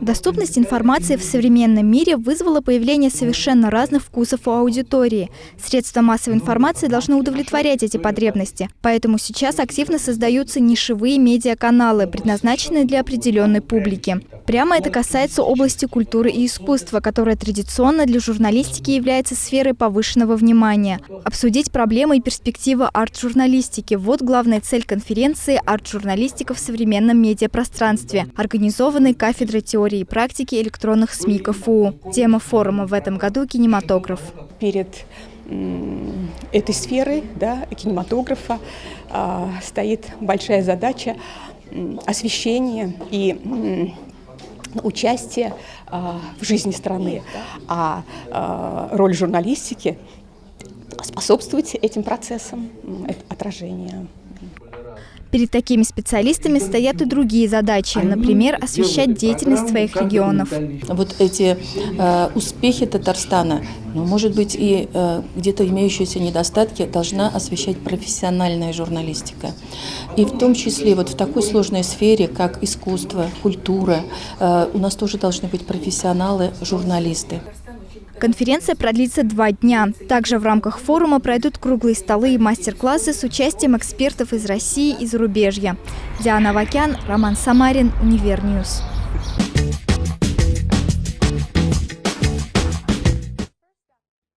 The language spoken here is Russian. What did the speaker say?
Доступность информации в современном мире вызвала появление совершенно разных вкусов у аудитории. Средства массовой информации должны удовлетворять эти потребности. Поэтому сейчас активно создаются нишевые медиаканалы, предназначенные для определенной публики. Прямо это касается области культуры и искусства, которая традиционно для журналистики является сферой повышенного внимания. Обсудить проблемы и перспективы арт-журналистики – вот главная цель конференции «Арт-журналистика в современном медиапространстве», организованной кафедрой теории и практики электронных СМИ КФУ. Тема форума в этом году – кинематограф. Перед этой сферой да, кинематографа э, стоит большая задача освещения и участия э, в жизни страны. А э, роль журналистики способствовать этим процессам, отражения. Перед такими специалистами стоят и другие задачи, например, освещать деятельность своих регионов. Вот эти э, успехи Татарстана, ну, может быть, и э, где-то имеющиеся недостатки должна освещать профессиональная журналистика. И в том числе вот в такой сложной сфере, как искусство, культура, э, у нас тоже должны быть профессионалы, журналисты. Конференция продлится два дня. Также в рамках форума пройдут круглые столы и мастер-классы с участием экспертов из России и зарубежья. Диана Вакян, Роман Самарин, Универньюз.